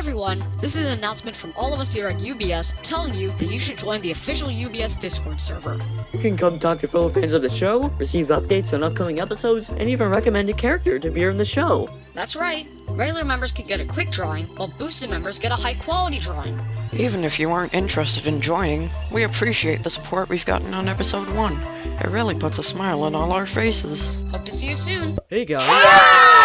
everyone, this is an announcement from all of us here at UBS telling you that you should join the official UBS Discord server. You can come talk to fellow fans of the show, receive updates on upcoming episodes, and even recommend a character to be in the show. That's right, regular members can get a quick drawing, while boosted members get a high quality drawing. Even if you aren't interested in joining, we appreciate the support we've gotten on episode 1. It really puts a smile on all our faces. Hope to see you soon. Hey guys! Ah!